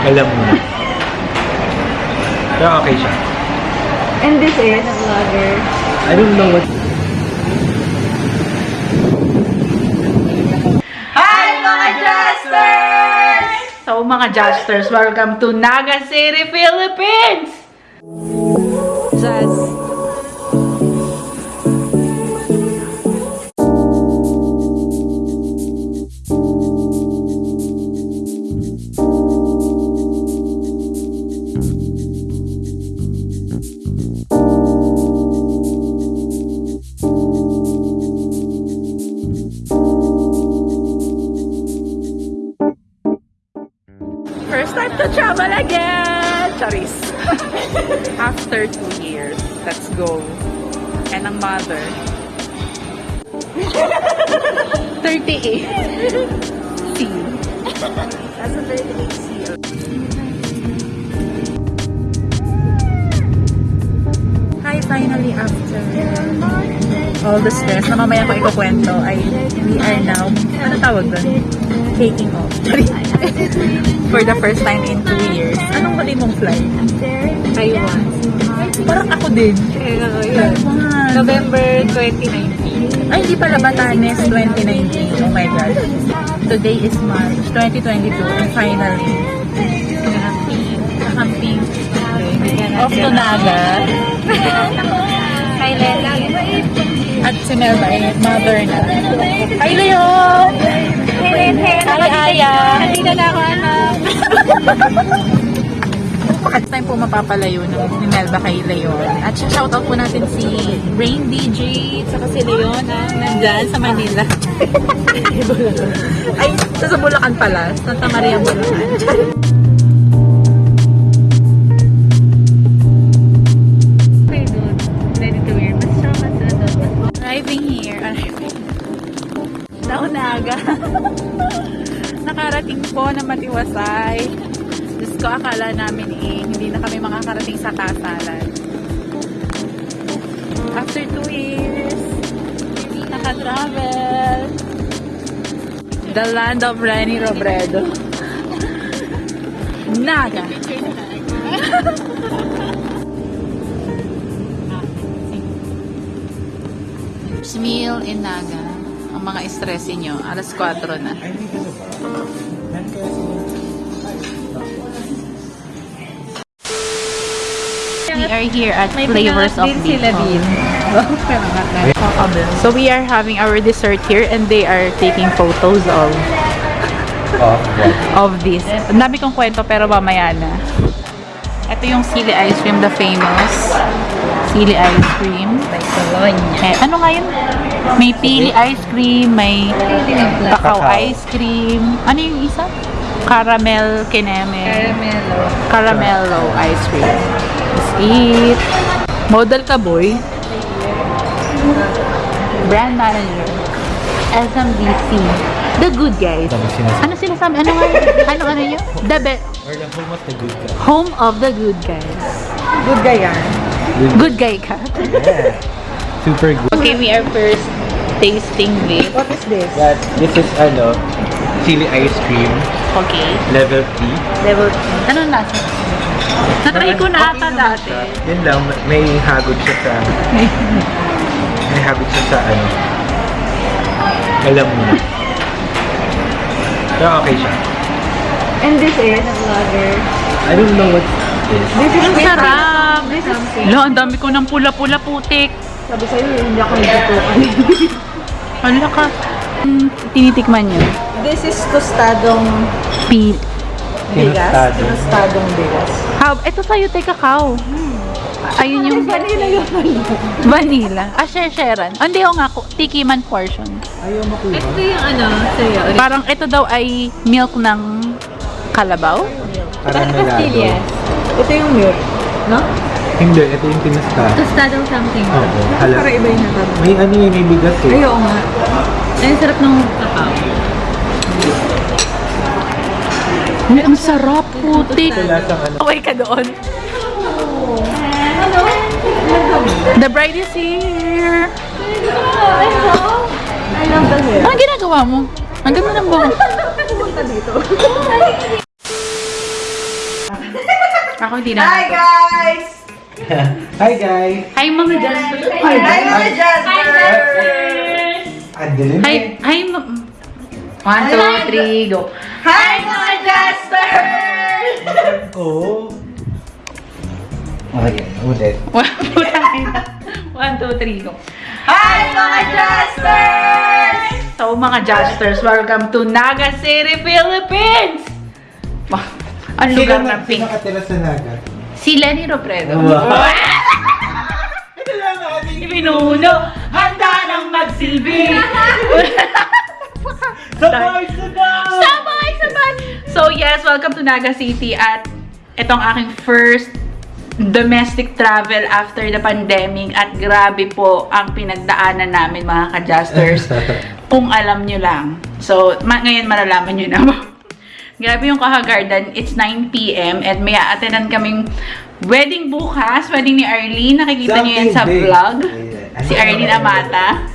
Alam mo na. Pero okay siya. And this is a vlogger. I don't know what... Hi mga Justers! So mga Justers, welcome to Naga City, Philippines! To travel again! Charis. After two years, let's go. And ang mother. 38. C. That's a 38 C. Hi, finally after all the stress na mamaya ko ikukwento ay we are now, ano tawag doon? Taking off. For the first time in two years. Anong huli mong flight? Taiwan. Parang ako din. Taiwan. November 2019. Ay, hindi pala Batanes 2019. Oh my God. Today is March 2022 and finally, nakamping. Off to Naga. Hi, Lela. At si Melba ay mother na. Hi, Leo! Hi, Aya! Nandito na ako, anak. At time po mapapalayo ng ni Melba kay Leon. At shoutout po natin si Rain DJ at saka si Leon na nandyan sa Manila. Ay, sa Bulacan pala. Santa Maria, Bulacan. Naunaga. Nakarating po na matiwasay. Diyos ko, akala namin eh, hindi na kami makakarating sa kasalan. After two years, naka-travel. The land of Renny Robredo. Naga. meal in Naga. Ang mga stress nyo, alas 4 na. We are here at Flavors of Bicol. So we are having our dessert here and they are taking photos of of this. Ang dami kong kwento pero mamaya na. Ito yung sili ice cream, the famous sili ice cream. May Cologne. Eh, ano nga yun? May pili ice cream, may Cacao. ice cream. Ano yung isa? Caramel kineme. Caramelo. Caramello ice cream. Let's eat. Model ka, boy. Brand manager. SMDC. The good guys. Ano sinasabi? Ano nga? Ano ano yun? The be- Or the home of the good guy. home of the good guys. Good guy yan. Good guy ka. Yeah. Super good. Okay, we are first tasting this. What is this? That, this is ano, chili ice cream, Okay. level 3. Level 3. Ano nasa? Natry ko na ata dati. Yun lang, may hagod siya sa, may hagod siya sa ano, alam mo na. Pero okay siya. And this is a vlogger. I don't know what this. This is sarap! This is. Lo, ang dami ko ng pula-pula putik. Sabi sa'yo, hindi ako nagtutukan. Hala ka. Hmm, tinitikman niyo. This is tostadong Pil. bigas. Tostadong bigas. How? Ito sa'yo, te kakao. Ayun yung Vanilla yun. vanilla. Ah, share-sharean. Ah, Hindi, ako nga. Tikiman portion. Ayaw makuha. Ito yung ano, sa'yo. Parang ito daw ay milk ng kalabaw. Caramelado. Ito yung milk. No? Hindi, ito yung tinostado. Tostadong something. Oo, hala. Para iba yung natanong. May ano yun, may bigas eh. Ay, oo nga. Ay, ang sarap ng kakao. Ay, ang sarap putik. Ano. Away ka doon. The bride is here. I love the hair. Anong ginagawa mo? Ang ganda ng buhok. Pumunta dito. Ako hindi na. Hi guys! Hi guys! Hi mga Jasper. Hi mga Jasper! Ang dilim Hi, eh. hi. One, two, three, go. Hi mga Jasper! Oh. Okay, ulit. One, na. Two, three, go. Hi mga Jasper! So mga Jasters, welcome to Naga City, Philippines! Wah, ang lugar ng pink. Sino nakatira sa Naga? Si Lenny Robredo. Wow. Ibinuno, handa nang magsilbi. Sabay! Sabay! sabay, sabay! So yes, welcome to Naga City at itong aking first domestic travel after the pandemic at grabe po ang pinagdaanan namin mga ka-Justers. kung alam nyo lang. So, ma- ngayon malalaman nyo na. Grabe yung Kaha Garden. It's 9pm and may attendan kaming wedding bukas. Wedding ni Arlene. Nakikita nyo yan sa vlog. Si Arlene Amata.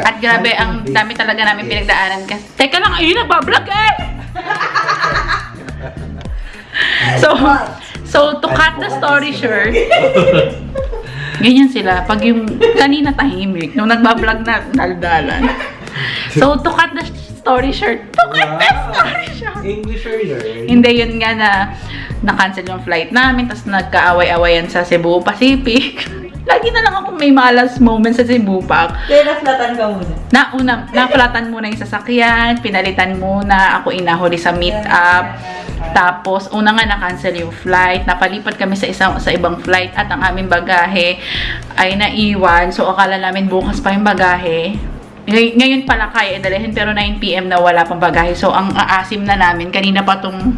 At grabe, ang dami talaga namin pinagdaanan. Kasi, teka lang, ayun, nagbablog eh! so, so, to cut the story short, ganyan sila. Pag yung kanina tahimik, nung nagbablog na daldalan. So, to cut the story short, cut the story short. English or learn? Hindi, yun nga na na-cancel yung flight namin, tapos nagkaaway-awayan sa Cebu Pacific. Lagi na lang ako may malas moments sa Cebu Pac. Kaya naflatan ka muna. Nauna, naflatan muna yung sasakyan, pinalitan muna, ako inahuli sa meet up. Tapos, una nga na-cancel yung flight, napalipat kami sa isang sa ibang flight at ang aming bagahe ay naiwan. So, akala namin bukas pa yung bagahe. Ngay- Ngayon pala kaya idalhin pero 9pm na wala pang bagahe. So, ang aasim na namin, kanina pa tong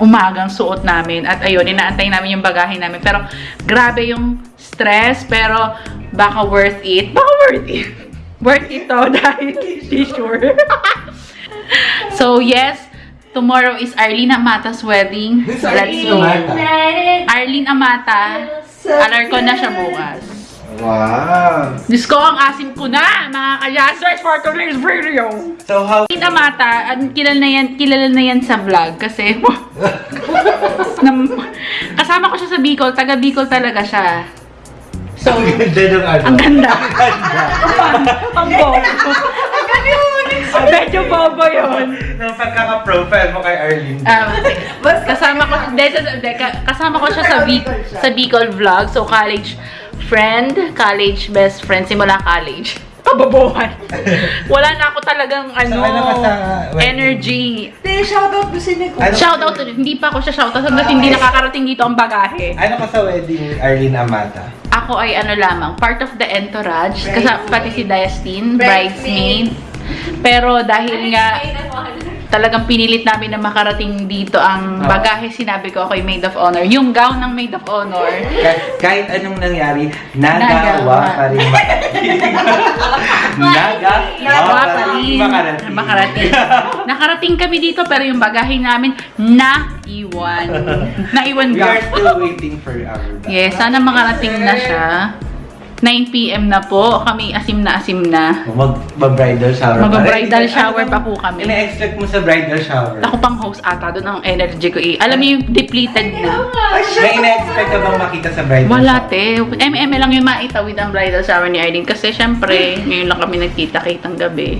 umagang suot namin. At ayun, inaantay namin yung bagahe namin. Pero, grabe yung stress. Pero, baka worth it. Baka worth it. worth it to dahil hindi sure. so, yes. Tomorrow is Arlene Amata's wedding. Let's go. Arlene Amata. Alar ko na siya bukas. Wow! Diyos ko, ang asim ko na, mga kaya-search for today's video. So how... Amata, an- kilala na yan, kilala na yan sa vlog kasi kasama ko siya sa Bicol, taga Bicol talaga siya. So, Ang ganda ng ano. ang ganda. Ang ganda. ang bobo. Medyo bobo yun. Nung pagkaka-profile mo kay Arlene. Um, kasama ko, de, de, ka- kasama ko siya sa, sa Bicol vlog. So, college friend, college best friend, simula college. Kababuhan. Wala na ako talagang ano, ano ka sa wedding? energy. Te, shoutout ko si Nicole. Ano? Shoutout to, hindi pa ako siya shoutout hanggat hindi nakakarating dito ang bagahe. Ano ka sa wedding ni Arlene Amata? Ako ay ano lamang, part of the entourage, kasi pati si Diastine, Bridesmaid. bridesmaid. Pero dahil nga talagang pinilit namin na makarating dito ang bagahe, sinabi ko ako'y maid of honor. Yung gown ng maid of honor, Kahit, kahit anong nangyari, Nagawa. nagawa pa rin makarating. Nagawa pa rin makarating. Makarating. Nakarating kami dito pero yung bagahe namin naiwan. Naiwan We are still waiting for our bag. Yes, sana makarating na siya. 9pm na po. Kami asim na asim na. Mag, mag-bridal shower. Mag-bridal shower pa po kami. Ina-expect mo sa bridal shower? Ako pang host ata, doon ang energy ko eh. Alam niyo yung depleted na. May ina-expect ka bang makita sa bridal Wala shower? te. MM lang yung maitawid ang bridal shower ni Aileen. Kasi syempre, ngayon lang kami nagkita-kitang gabi.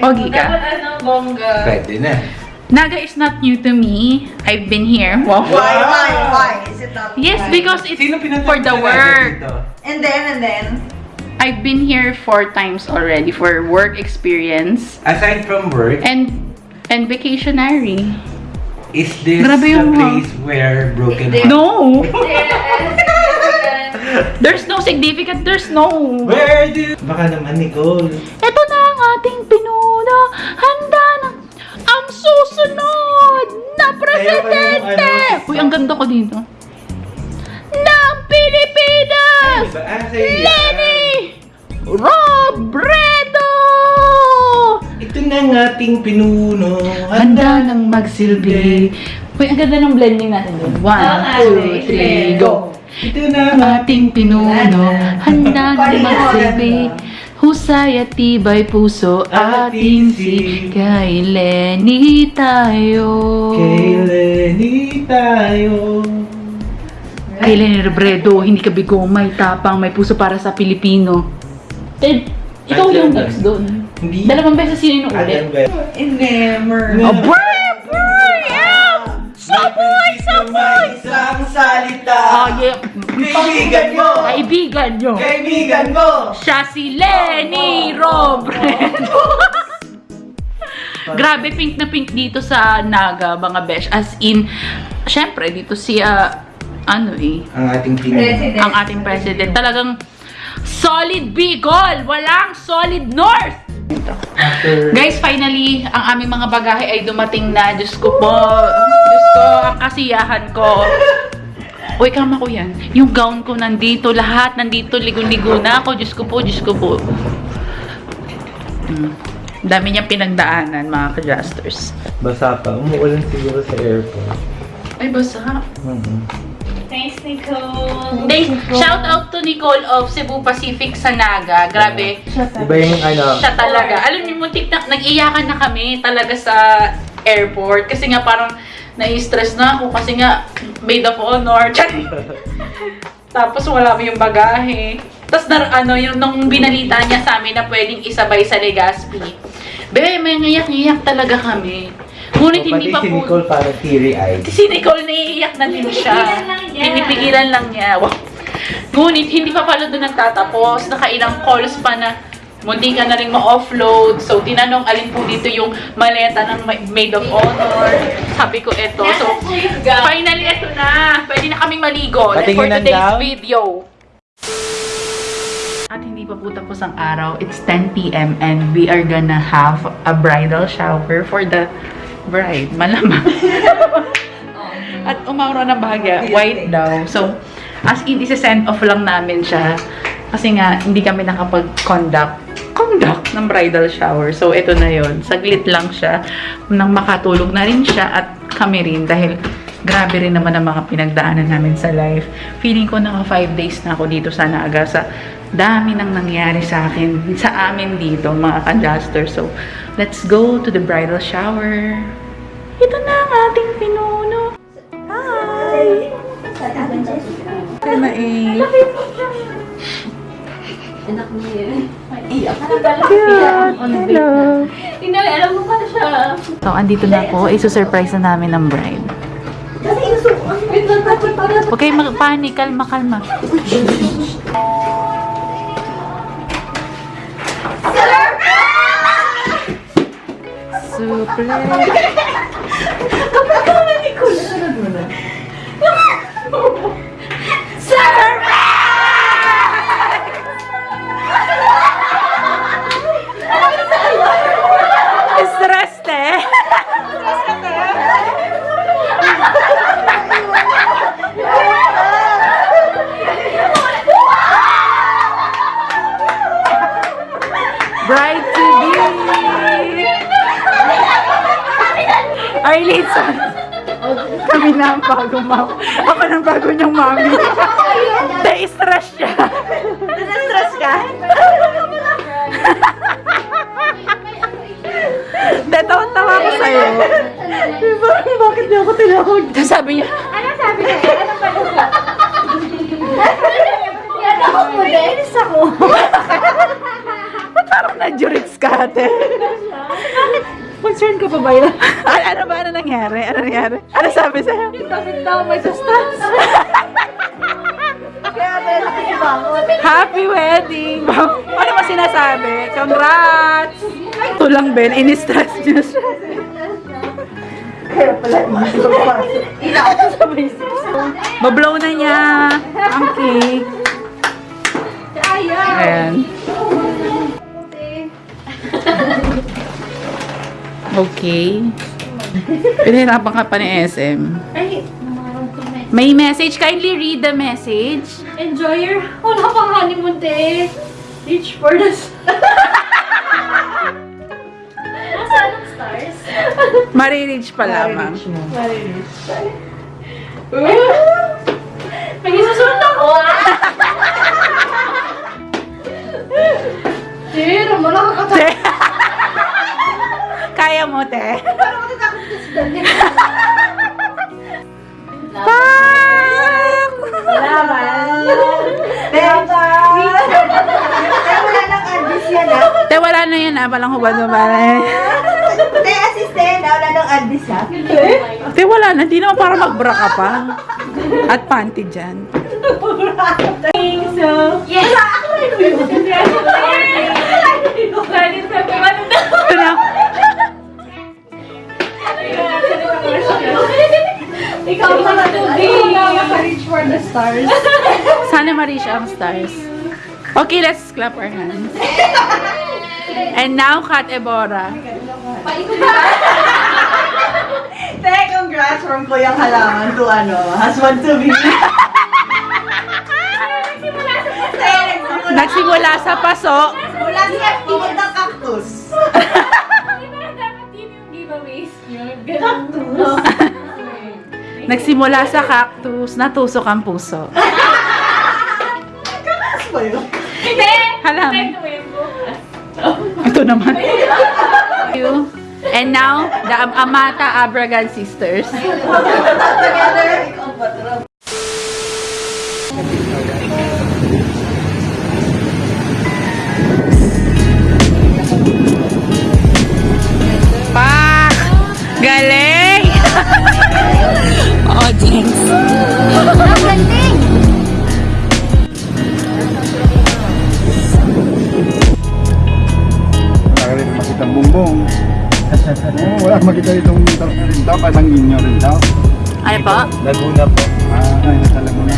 Pogi ka. Dapat ano, bongga. Pwede na. Naga is not new to me. I've been here. Wow. Why, why, why? Is it not? Yes, why? because it's Sino for the work. And then, and then, I've been here four times already for work experience. Aside from work, And and vacationary. is this Grabe the place where broken heart? No! There's no significant, there's no. Where do you... Baka naman, Nicole. Ito na ang ating pinuno. Handa ang susunod na presidente. Uy, ang ganda ko dito. Ng Pilipinas! Ah. Lenny Robredo! Ito na ang ating pinuno. Handa nang magsilbi. Uy, ang ganda ng blending natin doon. One, two, three, go! Ito na Ang ating pinuno, handa nang magsilbi. Husay at tibay puso ating si kay Lenny tayo. Kay Lenny tayo. Aileen Rebredo, hindi ka bigo, may tapang, may puso para sa Pilipino. Ted, ikaw At yung next doon. Hindi. Dalawang beses yun yung ulit. Never. Oh, boy, boy, yeah! Saboy! Saboy! Isang salita! Oh, yeah. Kaibigan mo! Kaibigan nyo. Kaibigan mo! Siya si Lenny Robredo. Grabe, pink na pink dito sa Naga, mga besh. As in, syempre, dito si, ah, ano eh, Ang ating. President. ang ating president. Talagang solid Bicol! Walang solid North! After... Guys, finally, ang aming mga bagahe ay dumating na. Diyos ko po. Ko, ang kasiyahan ko. Uy, kama ko yan. Yung gown ko nandito, lahat nandito, ligo-ligo na ako. Diyos ko po, Diyos ko po. Mm. Dami niyang pinagdaanan, mga ka-justers. Basa pa. Umuulan siguro sa airport. Ay, basa. Mhm. Thanks, Nicole. Thanks, shout out to Nicole of Cebu Pacific sa Naga. Grabe. Iba yung ano, Siya talaga. Alam niyo, muntik na, nag-iyakan na kami talaga sa airport. Kasi nga parang nai-stress na ako kasi nga maid of honor. Tapos wala mo yung bagahe. Tapos na, ano, yung nung binalita niya sa amin na pwedeng isabay sa Legazpi. Be, may ngiyak-ngiyak talaga kami. Ngunit hindi pati pa si po... Nicole parang teary-eyed. Si Nicole naiiyak na din siya. Pinipigilan lang niya. Pinipigilan lang niya. Wow. Ngunit hindi pa pala doon nagtatapos. Nakailang calls pa na munti ka na rin ma-offload. So, tinanong alin po dito yung maleta ng ma- maid of honor. Sabi ko, eto. So, finally, eto na. Pwede na kaming maligo Patingin for today's video. At hindi pa po tapos ang araw. It's 10 p.m. and we are gonna have a bridal shower for the bride. Malamang. At umaura ng bahagya, white daw. So, as in, isa-send off lang namin siya. Kasi nga, hindi kami nakapag-conduct conduct ng bridal shower. So, ito na yon Saglit lang siya. Nang makatulog na rin siya at kami rin dahil grabe rin naman ang mga pinagdaanan namin sa life. Feeling ko naka 5 days na ako dito sa Naga sa dami nang nangyari sa akin, sa amin dito, mga ka-adjuster. So, let's go to the bridal shower. Ito na ang ating pinuno. Hi! Kaya na eh. Anak niya. Iyak ka Cute! Hello! Hindi, alam mo pa siya. So, andito na ako. Iso-surprise na namin ng bride. Kayo mag-panic. Kalma, kalma. Surprise! Stress, mami. Na-stress siya. Na-stress ka? Tatawa-tawa ko sa'yo. Parang bakit niya ako tinawag? Sabi niya, Ano sabi niya? Ano ba nasa? Yan ako po din. ako. ba't parang na-jurits ka, ate? Concern ka pa ba yun? ano, ano ba? Ano nangyari? Ano nangyari? Ano sabi sa'yo? Bakit daw may sustas? Happy wedding! ano ba sinasabi? Congrats! Ito lang, Ben. In-stress niya siya. Mablow na niya ang cake. Ayan. Okay. Pinahirapan ka pa ni SM. May message. Kindly read the message. Enjoy your... Wala pang honeymoon, te. Reach for the... Nasaan ang stars? Marireach pa lamang. May isusunod ako, ah! Te, naman nakakatakot. Te. Kaya mo, te naman. Te, wala nang advice yan ah. Wala na yan ah. Walang hubad mo ba? Te, assistant. ah, Wala nang advice ah. Te, wala na. Hindi naman para mag-bra ka pa. At panty dyan. So, yes. Ito na. Ikaw na tubig! Naka-reach for the stars. Sana ma-reach ang stars. Okay, let's clap our hands. And now, Kat Ebora. Te, congrats from Kuya Halaman to ano, husband to be. Te, nagsimula. Sa paso. Mula sa ng cactus. dapat yun yung giveaways nyo. Ganun. Nagsimula sa cactus, natusok ang puso. Kakas ba yun? Hindi! Halaman. Ito naman. You. And now, the Amata Abragan sisters. Together, Audience. Wala ka rin makita ang bumbong. Oo, wala makita itong tarap rin daw, parang inyo rin daw. Ay po? Laguna po. Ah, ay, nasala mo na.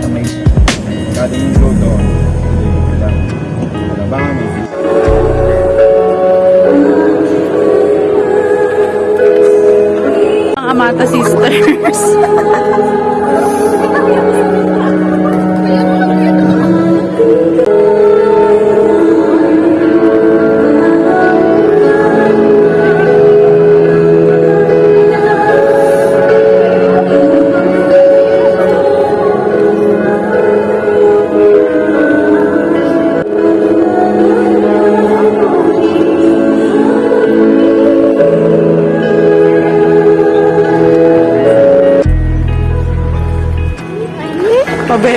Sa may... Kada yung flow doon. Hindi Mata Sisters. 宝贝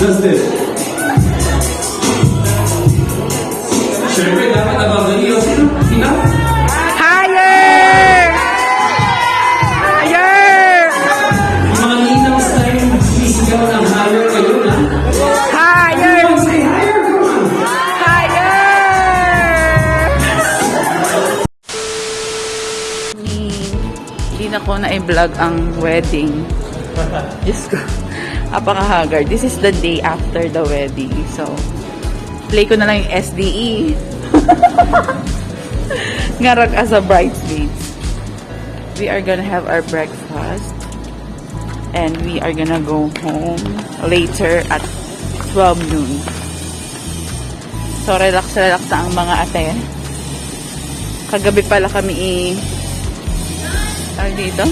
just this. Siyempre, dapat nababali yung sino? Sino? Higher! Higher! Yung mga ninang style, sisigaw ng higher kayo na. Higher! Come on, say higher, come on. Higher! Hindi na ko na-vlog ang wedding. Diyos ko. Apaka-haggard. This is the day after the wedding. So, play ko na lang yung SDE. Ngarag as a bridesmaids. We are gonna have our breakfast. And we are gonna go home later at 12 noon. So, relax-relax na ang mga ate. Kagabi pala kami i... Tawag dito?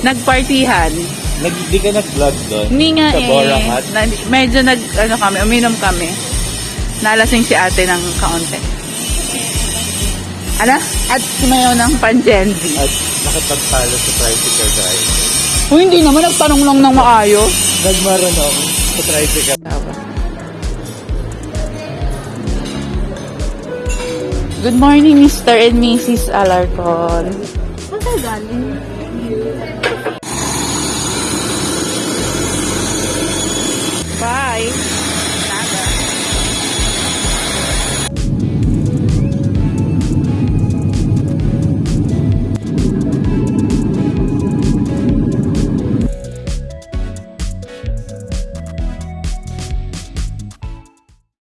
Nagpartihan. Nag, di ka nag-vlog doon? Hindi nga Sa eh. Bora Hut? Na, medyo nag, ano kami, uminom kami. Nalasing si ate ng kaunti. Ano? At sumayaw ng pan-Gen-Z. At nakapagpalo sa tricycle drive. Kung hindi naman, nagtanong lang ng maayos. Nagmarunong sa tricycle. Good morning, Mr. and Mrs. Alarcon. Bye.